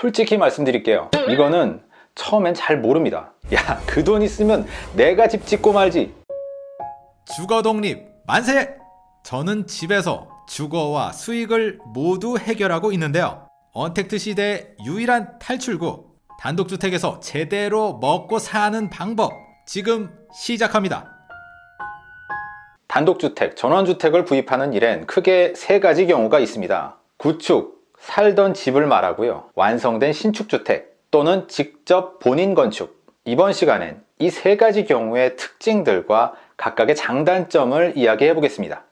솔직히 말씀드릴게요 이거는 처음엔 잘 모릅니다 야 그 돈 있으면 내가 집 짓고 말지 주거 독립 만세! 저는 집에서 주거와 수익을 모두 해결하고 있는데요. 언택트 시대의 유일한 탈출구 단독주택에서 제대로 먹고 사는 방법 지금 시작합니다. 단독주택, 전원주택을 구입하는 일엔 크게 세 가지 경우가 있습니다. 구축, 살던 집을 말하고요. 완성된 신축주택 또는 직접 본인 건축. 이번 시간엔 이 세 가지 경우의 특징들과 각각의 장단점을 이야기해 보겠습니다.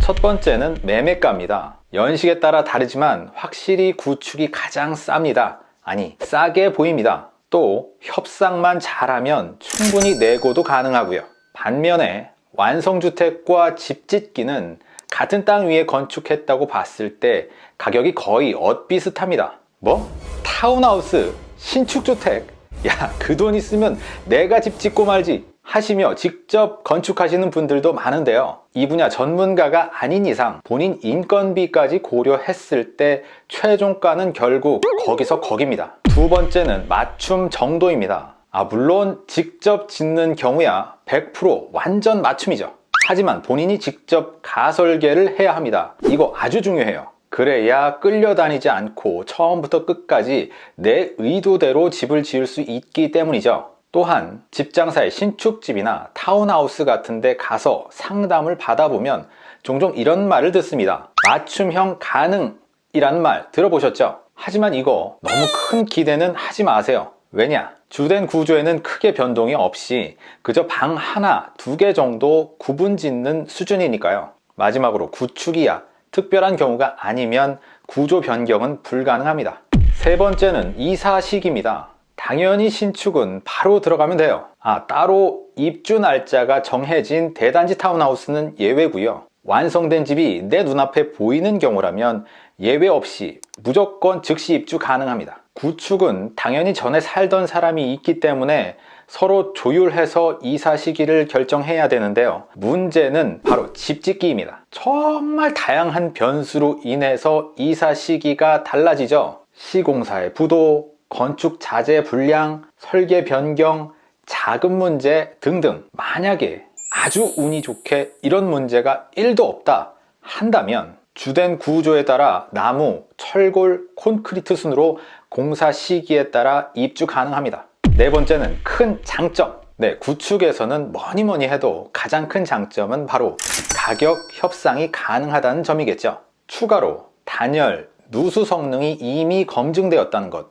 첫 번째는 매매가입니다. 연식에 따라 다르지만 확실히 구축이 가장 쌉니다. 아니, 싸게 보입니다. 또 협상만 잘하면 충분히 내고도 가능하고요. 반면에 완성주택과 집 짓기는 같은 땅 위에 건축했다고 봤을 때 가격이 거의 엇비슷합니다. 뭐? 타운하우스, 신축주택? 야, 그 돈 있으면 내가 집 짓고 말지. 하시며 직접 건축하시는 분들도 많은데요. 이 분야 전문가가 아닌 이상 본인 인건비까지 고려했을 때 최종가는 결국 거기서 거깁니다. 두 번째는 맞춤 정도입니다. 아, 물론 직접 짓는 경우야 100% 완전 맞춤이죠. 하지만 본인이 직접 가설계를 해야 합니다. 이거 아주 중요해요. 그래야 끌려다니지 않고 처음부터 끝까지 내 의도대로 집을 지을 수 있기 때문이죠. 또한 집장사의 신축집이나 타운하우스 같은 데 가서 상담을 받아보면 종종 이런 말을 듣습니다. 맞춤형 가능이라는 말 들어보셨죠? 하지만 이거 너무 큰 기대는 하지 마세요. 왜냐? 주된 구조에는 크게 변동이 없이 그저 방 하나, 두 개 정도 구분 짓는 수준이니까요. 마지막으로 구축이야 특별한 경우가 아니면 구조 변경은 불가능합니다. 세 번째는 이사 시기입니다. 당연히 신축은 바로 들어가면 돼요. 아, 따로 입주 날짜가 정해진 대단지 타운하우스는 예외고요. 완성된 집이 내 눈앞에 보이는 경우라면 예외 없이 무조건 즉시 입주 가능합니다. 구축은 당연히 전에 살던 사람이 있기 때문에 서로 조율해서 이사 시기를 결정해야 되는데요. 문제는 바로 집 짓기입니다. 정말 다양한 변수로 인해서 이사 시기가 달라지죠. 시공사의 부도, 건축 자재 불량, 설계 변경, 자금 문제 등등 만약에 아주 운이 좋게 이런 문제가 1도 없다 한다면 주된 구조에 따라 나무, 철골, 콘크리트 순으로 공사 시기에 따라 입주 가능합니다. 네 번째는 큰 장점. 네, 구축에서는 뭐니 뭐니 해도 가장 큰 장점은 바로 가격 협상이 가능하다는 점이겠죠. 추가로 단열, 누수 성능이 이미 검증되었다는 것,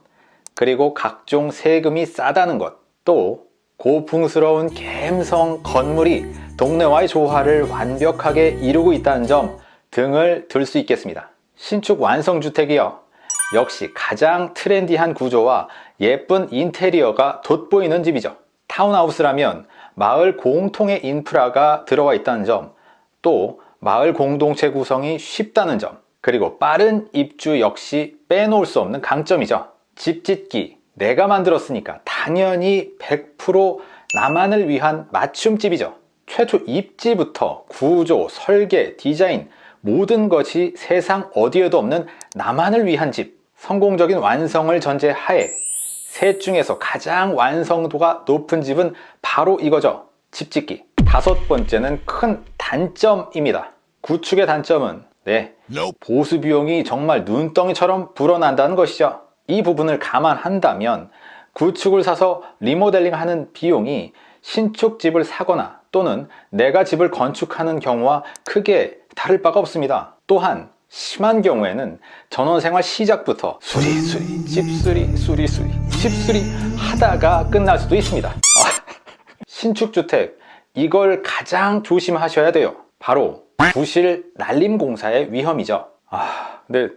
그리고 각종 세금이 싸다는 것, 또 고풍스러운 갬성 건물이 동네와의 조화를 완벽하게 이루고 있다는 점 등을 들 수 있겠습니다. 신축 완성주택이요. 역시 가장 트렌디한 구조와 예쁜 인테리어가 돋보이는 집이죠. 타운하우스라면 마을 공통의 인프라가 들어와 있다는 점, 또 마을 공동체 구성이 쉽다는 점, 그리고 빠른 입주 역시 빼놓을 수 없는 강점이죠. 집 짓기 내가 만들었으니까 당연히 100% 나만을 위한 맞춤집이죠. 최초 입지부터 구조, 설계, 디자인 모든 것이 세상 어디에도 없는 나만을 위한 집 성공적인 완성을 전제하에 셋 중에서 가장 완성도가 높은 집은 바로 이거죠. 집 짓기. 다섯 번째는 큰 단점입니다. 구축의 단점은 네 보수 비용이 정말 눈덩이처럼 불어난다는 것이죠. 이 부분을 감안한다면 구축을 사서 리모델링 하는 비용이 신축집을 사거나 또는 내가 집을 건축하는 경우와 크게 다를 바가 없습니다. 또한 심한 경우에는 전원생활 시작부터 수리 수리 집수리 수리 수리 집수리 하다가 끝날 수도 있습니다. 아, 신축주택 이걸 가장 조심하셔야 돼요. 바로 부실 날림 공사의 위험이죠. 아, 근데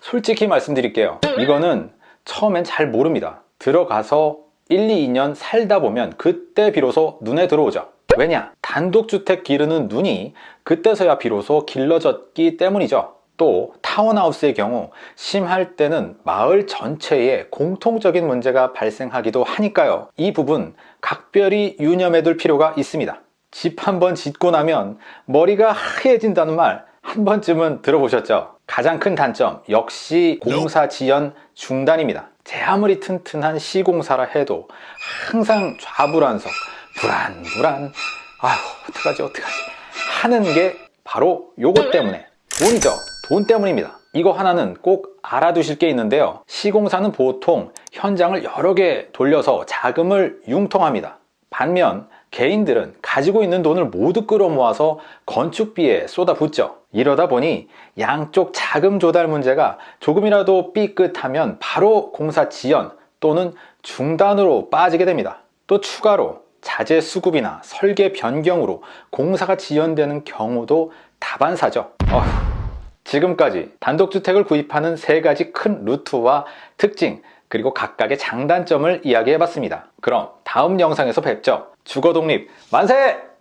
솔직히 말씀드릴게요. 이거는 처음엔 잘 모릅니다. 들어가서 1, 2, 2년 살다 보면 그때 비로소 눈에 들어오죠. 왜냐? 단독주택 기르는 눈이 그때서야 비로소 길러졌기 때문이죠. 또 타운하우스의 경우 심할 때는 마을 전체에 공통적인 문제가 발생하기도 하니까요. 이 부분 각별히 유념해 둘 필요가 있습니다. 집 한 번 짓고 나면 머리가 하얘진다는 말 한 번쯤은 들어보셨죠? 가장 큰 단점 역시 공사 지연 중단입니다. 제 아무리 튼튼한 시공사라 해도 항상 좌불안석, 불안불안, 아휴 어떡하지 어떡하지 하는 게 바로 요것 때문에 돈이죠. 돈 때문입니다. 이거 하나는 꼭 알아두실 게 있는데요. 시공사는 보통 현장을 여러 개 돌려서 자금을 융통합니다. 반면 개인들은 가지고 있는 돈을 모두 끌어모아서 건축비에 쏟아붓죠. 이러다 보니 양쪽 자금 조달 문제가 조금이라도 삐끗하면 바로 공사 지연 또는 중단으로 빠지게 됩니다. 또 추가로 자재 수급이나 설계 변경으로 공사가 지연되는 경우도 다반사죠. 어휴, 지금까지 단독주택을 구입하는 세 가지 큰 루트와 특징, 그리고 각각의 장단점을 이야기해 봤습니다. 그럼 다음 영상에서 뵙죠. 주거독립 만세!